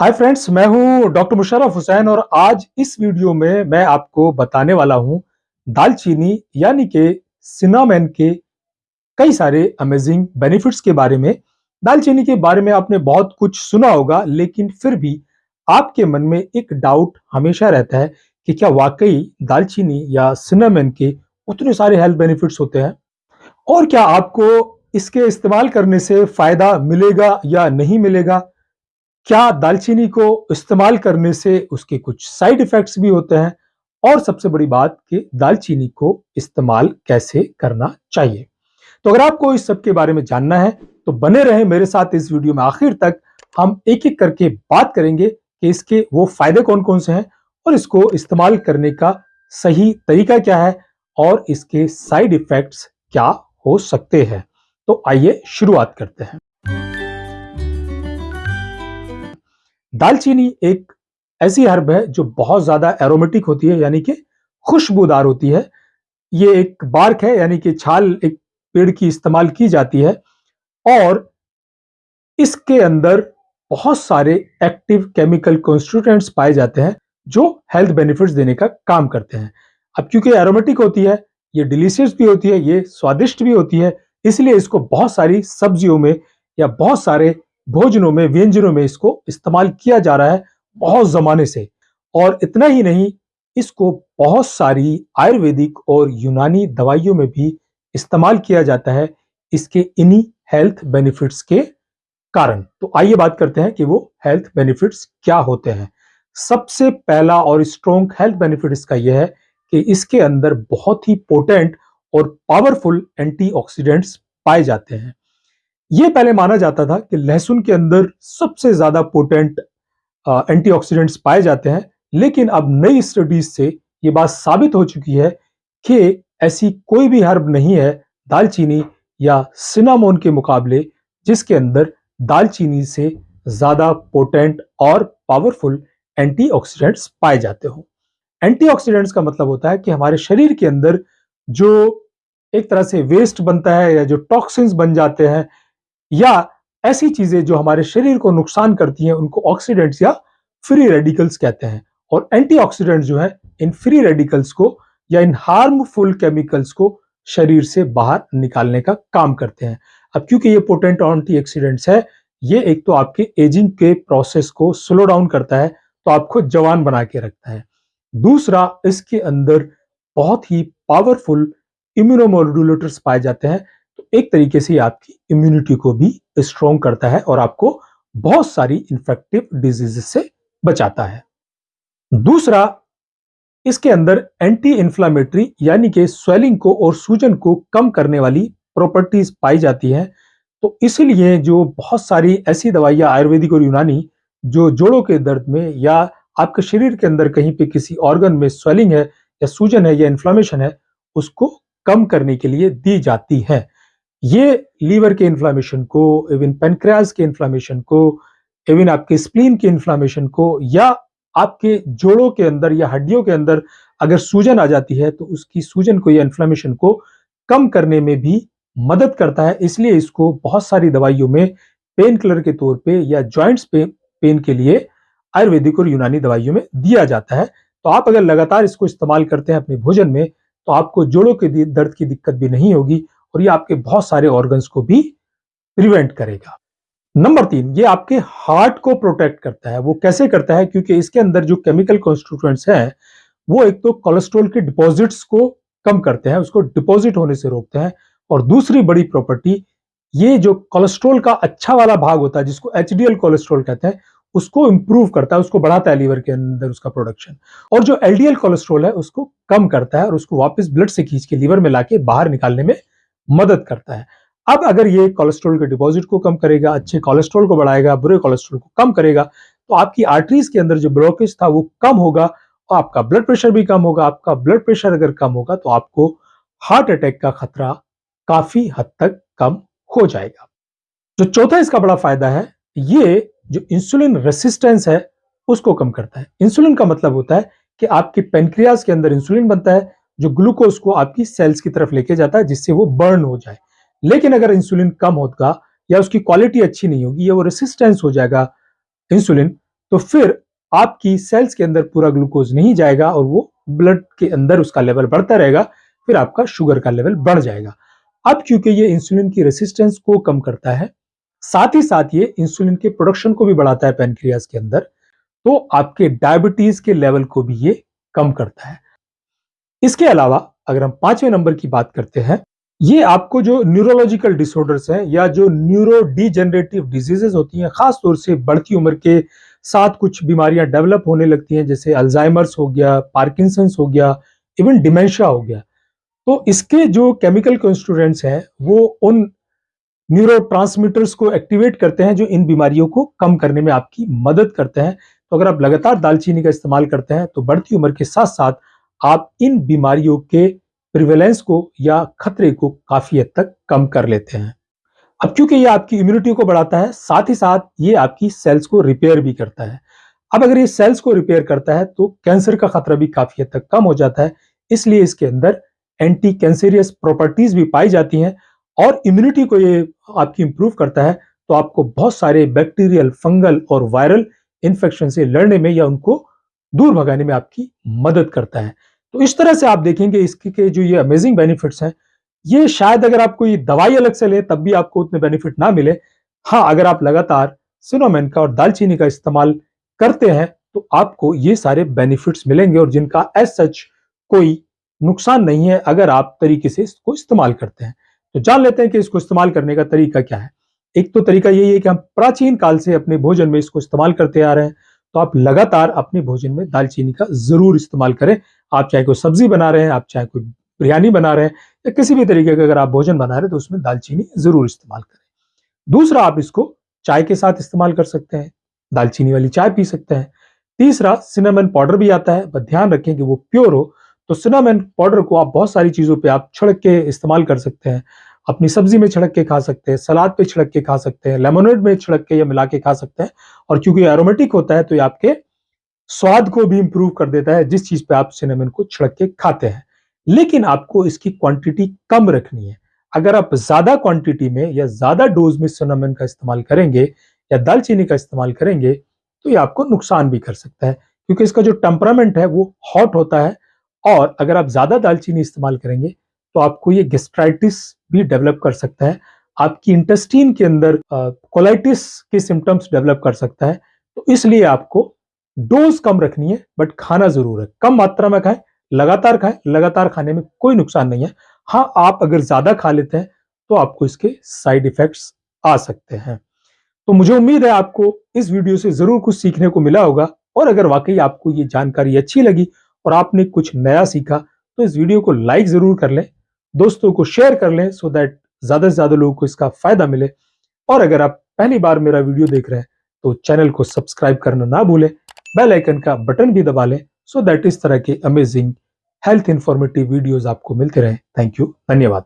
Hi friends, मैं हूँ doctor Musharraf Hussain और आज इस वीडियो में मैं आपको बताने वाला हूँ दालचीनी, यानी कि सिनामेन के कई सारे अमेजिंग बेनिफिट्स के बारे में। दालचीनी के बारे में आपने बहुत कुछ सुना होगा, लेकिन फिर भी आपके मन में एक डाउट हमेशा रहता है कि क्या वाकई दालचीनी या सिनामेन के उतने सारे हेल्थ बेनिफिट्स होते हैं? और क्या आपको इसके इस्तेमाल करने से फ़ायदा मिलेगा या नहीं मिलेगा? क्या दालचीनी को इस्तेमाल करने से उसके कुछ साइड इफेक्ट्स भी होते हैं? और सबसे बड़ी बात कि दालचीनी को इस्तेमाल कैसे करना चाहिए? तो अगर आपको इस सब के बारे में जानना है तो बने रहे मेरे साथ इस वीडियो में आखिर तक। हम एक एक करके बात करेंगे कि इसके वो फ़ायदे कौन कौन से हैं और इसको इस्तेमाल करने का सही तरीका क्या है और इसके साइड इफेक्ट्स क्या हो सकते हैं। तो आइए शुरुआत करते हैं। दालचीनी एक ऐसी हर्ब है जो बहुत ज़्यादा एरोमेटिक होती है, यानी कि खुशबूदार होती है। ये एक बार्क है, यानी कि छाल एक पेड़ की इस्तेमाल की जाती है और इसके अंदर बहुत सारे एक्टिव केमिकल कॉन्स्टिट्यूटेंट्स पाए जाते हैं जो हेल्थ बेनिफिट्स देने का काम करते हैं। अब क्योंकि एरोमेटिक होती है, ये डिलीशियस भी होती है, ये स्वादिष्ट भी होती है, इसलिए इसको बहुत सारी सब्जियों में या बहुत सारे भोजनों में, व्यंजनों में इसको इस्तेमाल किया जा रहा है बहुत जमाने से। और इतना ही नहीं, इसको बहुत सारी आयुर्वेदिक और यूनानी दवाइयों में भी इस्तेमाल किया जाता है इसके इन्हीं हेल्थ बेनिफिट्स के कारण। तो आइए बात करते हैं कि वो हेल्थ बेनिफिट्स क्या होते हैं। सबसे पहला और स्ट्रॉन्ग हेल्थ बेनिफिट इसका यह है कि इसके अंदर बहुत ही पोटेंट और पावरफुल एंटीऑक्सीडेंट्स पाए जाते हैं। ये पहले माना जाता था कि लहसुन के अंदर सबसे ज़्यादा पोटेंट एंटीऑक्सीडेंट्स पाए जाते हैं, लेकिन अब नई स्टडीज़ से ये बात साबित हो चुकी है कि ऐसी कोई भी हर्ब नहीं है दालचीनी या सिनामोन के मुकाबले, जिसके अंदर दालचीनी से ज़्यादा पोटेंट और पावरफुल एंटीऑक्सीडेंट्स पाए जाते हो। एंटीऑक्सीडेंट्स का मतलब होता है कि हमारे शरीर के अंदर जो एक तरह से वेस्ट बनता है या जो टॉक्सिन्स बन जाते हैं या ऐसी चीज़ें जो हमारे शरीर को नुकसान करती हैं, उनको ऑक्सीडेंट्स या फ्री रेडिकल्स कहते हैं। और एंटीऑक्सीडेंट्स जो है, इन फ्री रेडिकल्स को या इन हार्मफुल केमिकल्स को शरीर से बाहर निकालने का काम करते हैं। अब क्योंकि ये पोटेंट एंटीऑक्सीडेंट्स है, ये एक तो आपके एजिंग के प्रोसेस को स्लो डाउन करता है तो आपको जवान बना के रखता है। दूसरा, इसके अंदर बहुत ही पावरफुल इम्यूनोमोडुलेटर्स पाए जाते हैं एक तरीके से आपकी इम्यूनिटी को भी स्ट्रॉन्ग करता है और आपको बहुत सारी इन्फेक्टिव डिज़ीज़ से बचाता है। दूसरा, इसके अंदर एंटी इंफ्लामेटरी यानी कि स्वेलिंग को और सूजन को कम करने वाली प्रॉपर्टीज़ पाई जाती हैं। तो इसलिए जो बहुत सारी ऐसी दवाइयाँ आयुर्वेदिक और यूनानी, जो जोड़ों के दर्द में या आपके शरीर के अंदर कहीं पे किसी ऑर्गन में स्वेलिंग है या सूजन है या इन्फ्लामेशन है, उसको कम करने के लिए दी जाती है। ये लीवर के इन्फ्लामेशन को इवन पेनक्रियाज के इन्फ्लामेशन को इवन आपके स्प्लीन के इन्फ्लामेशन को, या आपके जोड़ों के अंदर या हड्डियों के अंदर अगर सूजन आ जाती है तो उसकी सूजन को या इन्फ्लामेशन को कम करने में भी मदद करता है। इसलिए इसको बहुत सारी दवाइयों में पेन किलर के तौर पे या जॉइंट्स पे पेन के लिए आयुर्वेदिक और यूनानी दवाइयों में दिया जाता है। तो आप अगर लगातार इसको इस्तेमाल करते हैं अपने भोजन में तो आपको जोड़ों के दर्द की दिक्कत भी नहीं होगी और ये आपके बहुत सारे ऑर्गन्स को भी प्रिवेंट करेगा। नंबर तीन, ये आपके हार्ट को प्रोटेक्ट करता है। वो कैसे करता है? क्योंकि इसके अंदर जो केमिकल कॉन्स्टिट्यूएंट्स हैं, वो एक तो कोलेस्ट्रॉल के डिपॉजिट्स को कम करते हैं, उसको डिपॉजिट होने से रोकते हैं और दूसरी बड़ी प्रॉपर्टी ये जो कोलेस्ट्रॉल का अच्छा वाला भाग होता है, जिसको एच कोलेस्ट्रॉल कहते हैं, उसको इंप्रूव करता है, उसको बढ़ाता है लीवर के अंदर उसका प्रोडक्शन और जो एलडीएल कोलेस्ट्रॉल है, उसको कम करता है और उसको वापस ब्लड से खींच के लीवर में लाके बाहर निकालने में मदद करता है। अब अगर ये कोलेस्ट्रॉल के डिपॉजिट को कम करेगा, अच्छे कोलेस्ट्रॉल को बढ़ाएगा, बुरे कोलेस्ट्रॉल को कम करेगा तो आपकी आर्टरीज के अंदर जो ब्लॉकेज था वो कम होगा और आपका ब्लड प्रेशर भी कम होगा। आपका ब्लड प्रेशर अगर कम होगा तो आपको हार्ट अटैक का खतरा काफ़ी हद तक कम हो जाएगा। जो चौथा इसका बड़ा फ़ायदा है, ये जो इंसुलिन रेसिस्टेंस है, उसको कम करता है। इंसुलिन का मतलब होता है कि आपके पेनक्रियाज के अंदर इंसुलिन बनता है जो ग्लूकोज को आपकी सेल्स की तरफ़ लेके जाता है, जिससे वो बर्न हो जाए। लेकिन अगर इंसुलिन कम होगा या उसकी क्वालिटी अच्छी नहीं होगी या वो रेसिस्टेंस हो जाएगा इंसुलिन तो फिर आपकी सेल्स के अंदर पूरा ग्लूकोज नहीं जाएगा और वो ब्लड के अंदर उसका लेवल बढ़ता रहेगा, फिर आपका शुगर का लेवल बढ़ जाएगा। अब क्योंकि ये इंसुलिन की रेसिस्टेंस को कम करता है, साथ ही साथ ये इंसुलिन के प्रोडक्शन को भी बढ़ाता है पेनक्रियाज के अंदर तो आपके डायबिटीज़ के लेवल को भी ये कम करता है। इसके अलावा अगर हम पाँचवें नंबर की बात करते हैं, ये आपको जो न्यूरोलॉजिकल डिसऑर्डर्स हैं या जो न्यूरो डिजेनरेटिव डिजीजेस होती हैं, खास तौर से बढ़ती उम्र के साथ कुछ बीमारियाँ डेवलप होने लगती हैं, जैसे अल्जाइमर्स हो गया पार्किंसंस हो गया इवन डिमेंशिया हो गया। तो इसके जो केमिकल कंस्टूडेंट्स हैं, वो उन न्यूरो को एक्टिवेट करते हैं जो इन बीमारियों को कम करने में आपकी मदद करते हैं। तो अगर आप लगातार दालचीनी का इस्तेमाल करते हैं तो बढ़ती उम्र के साथ साथ आप इन बीमारियों के प्रिवेलेंस को या खतरे को काफ़ी हद तक कम कर लेते हैं। अब क्योंकि ये आपकी इम्यूनिटी को बढ़ाता है, साथ ही साथ ये आपकी सेल्स को रिपेयर भी करता है। अब अगर ये सेल्स को रिपेयर करता है तो कैंसर का खतरा भी काफ़ी हद तक कम हो जाता है। इसलिए इसके अंदर एंटी कैंसेरियस प्रॉपर्टीज़ भी पाई जाती हैं और इम्यूनिटी को ये आपकी इंप्रूव करता है तो आपको बहुत सारे बैक्टीरियल फंगल और वायरल इन्फेक्शन से लड़ने में या उनको दूर भगाने में आपकी मदद करता है। तो इस तरह से आप देखेंगे इसके जो ये अमेजिंग बेनिफिट्स हैं, ये शायद अगर आप कोई दवाई अलग से ले, तब भी आपको उतने बेनिफिट ना मिले। हाँ अगर आप लगातार सिनोमेन का और दालचीनी का इस्तेमाल करते हैं तो आपको ये सारे बेनिफिट्स मिलेंगे और जिनका एज सच कोई नुकसान नहीं है, अगर आप तरीके से इसको इस्तेमाल करते हैं। तो जान लेते हैं कि इसको इस्तेमाल करने का तरीका क्या है। एक तो तरीका यही है कि हम प्राचीन काल से अपने भोजन में इसको इस्तेमाल करते आ रहे हैं। तो आप लगातार अपने भोजन में दालचीनी का ज़रूर इस्तेमाल करें। आप चाहे कोई सब्ज़ी बना रहे हैं, आप चाहे कोई बिरयानी बना रहे हैं या किसी भी तरीके का अगर आप भोजन बना रहे हैं तो उसमें दालचीनी ज़रूर इस्तेमाल करें। दूसरा, आप इसको चाय के साथ इस्तेमाल कर सकते हैं। दालचीनी वाली चाय पी सकते हैं। तीसरा सिनेमन पाउडर भी आता है, बस ध्यान रखें कि वो प्योर हो तो सिनामेन पाउडर को आप बहुत सारी चीज़ों पे आप छिड़क के इस्तेमाल कर सकते हैं। अपनी सब्ज़ी में छिड़क के खा सकते हैं, सलाद पे छिड़क के खा सकते हैं लेमोनेड में छिड़क के या मिला के खा सकते हैं। और क्योंकि एरोमेटिक होता है तो ये आपके स्वाद को भी इंप्रूव कर देता है, जिस चीज़ पे आप सिनेमन को छिड़क के खाते हैं। लेकिन आपको इसकी क्वांटिटी कम रखनी है। अगर आप ज़्यादा क्वांटिटी में या ज़्यादा डोज में सिनेमन का इस्तेमाल करेंगे या दालचीनी का इस्तेमाल करेंगे तो ये आपको नुकसान भी कर सकता है। क्योंकि इसका जो टेम्परामेंट है, वो हॉट होता है और अगर आप ज़्यादा दालचीनी इस्तेमाल करेंगे तो आपको ये गेस्ट्राइटिस भी डेवलप कर सकता है। आपकी इंटेस्टीन के अंदर कोलाइटिस के सिम्टम्स डेवलप कर सकता है। तो इसलिए आपको डोज कम रखनी है बट खाना ज़रूर है। कम मात्रा में खाएँ, लगातार खाएँ, लगातार खाने में कोई नुकसान नहीं है। हाँ आप अगर ज़्यादा खा लेते हैं तो आपको इसके साइड इफेक्ट्स आ सकते हैं। तो मुझे उम्मीद है आपको इस वीडियो से ज़रूर कुछ सीखने को मिला होगा, और अगर वाकई आपको ये जानकारी अच्छी लगी और आपने कुछ नया सीखा तो इस वीडियो को लाइक ज़रूर कर लें। दोस्तों को शेयर कर लें सो दैट ज़्यादा से ज़्यादा लोगों को इसका फ़ायदा मिले। और अगर आप पहली बार मेरा वीडियो देख रहे हैं तो चैनल को सब्सक्राइब करना ना भूलें बेल आइकन का बटन भी दबा लें सो दैट इस तरह के अमेजिंग हेल्थ इंफॉर्मेटिव वीडियोज़ आपको मिलते रहे। थैंक यू धन्यवाद।